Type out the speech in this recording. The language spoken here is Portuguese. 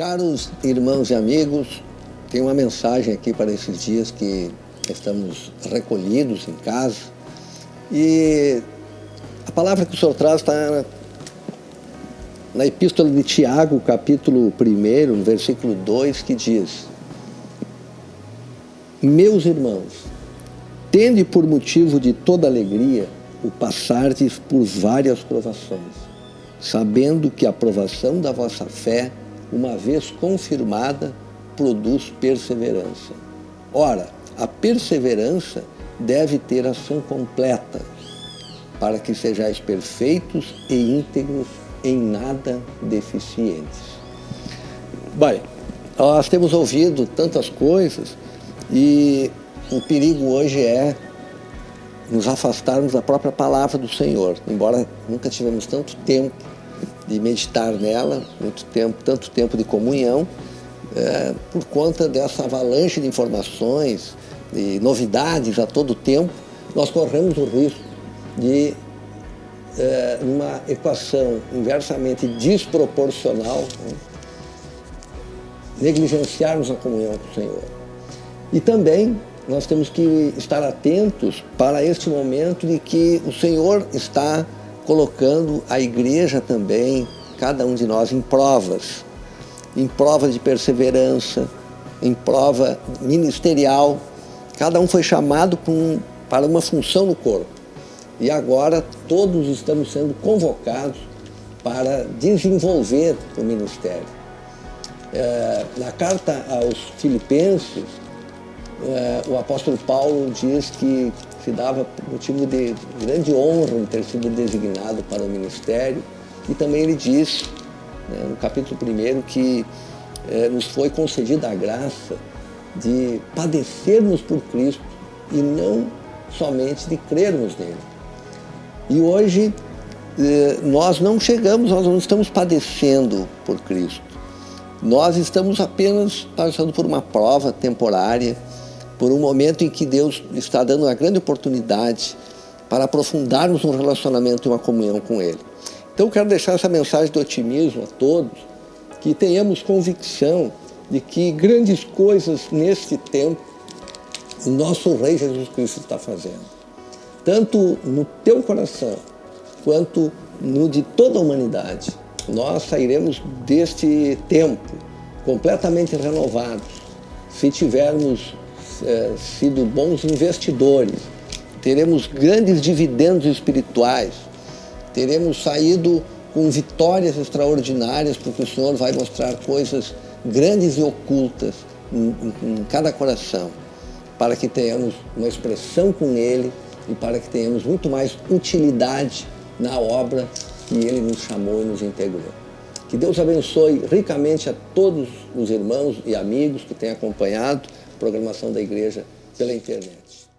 Caros irmãos e amigos, tem uma mensagem aqui para esses dias que estamos recolhidos em casa. E a palavra que o Senhor traz está na Epístola de Tiago, capítulo 1, no versículo 2, que diz Meus irmãos, tende por motivo de toda alegria o passardes por várias provações, sabendo que a provação da vossa fé uma vez confirmada, produz perseverança. Ora, a perseverança deve ter ação completa, para que sejais perfeitos e íntegros, em nada deficientes. Bem, nós temos ouvido tantas coisas e o perigo hoje é nos afastarmos da própria palavra do Senhor, embora nunca tivemos tanto tempo de meditar nela, muito tempo, tanto tempo de comunhão, é, por conta dessa avalanche de informações, de novidades a todo tempo, nós corremos o risco de, é, uma equação inversamente desproporcional, né, negligenciarmos a comunhão com o Senhor. E também nós temos que estar atentos para este momento de que o Senhor está colocando a igreja também, cada um de nós, em provas, em provas de perseverança, em prova ministerial. Cada um foi chamado para uma função no corpo. E agora todos estamos sendo convocados para desenvolver o ministério. É, na carta aos Filipenses, é, o apóstolo Paulo diz que se dava motivo de grande honra em ter sido designado para o ministério. E também ele diz, né, no capítulo 1, que é, nos foi concedida a graça de padecermos por Cristo e não somente de crermos nele. E hoje é, nós não chegamos, nós não estamos padecendo por Cristo. Nós estamos apenas passando por uma prova temporária, por um momento em que Deus está dando uma grande oportunidade para aprofundarmos um relacionamento e uma comunhão com Ele. Então eu quero deixar essa mensagem de otimismo a todos, que tenhamos convicção de que grandes coisas neste tempo o nosso Rei Jesus Cristo está fazendo. Tanto no teu coração, quanto no de toda a humanidade. Nós sairemos deste tempo completamente renovados, se tivermos é, sido bons investidores, teremos grandes dividendos espirituais, teremos saído com vitórias extraordinárias, porque o Senhor vai mostrar coisas grandes e ocultas em, em, em cada coração, para que tenhamos uma expressão com Ele e para que tenhamos muito mais utilidade na obra que Ele nos chamou e nos integrou. Que Deus abençoe ricamente a todos os irmãos e amigos que têm acompanhado programação da igreja pela internet.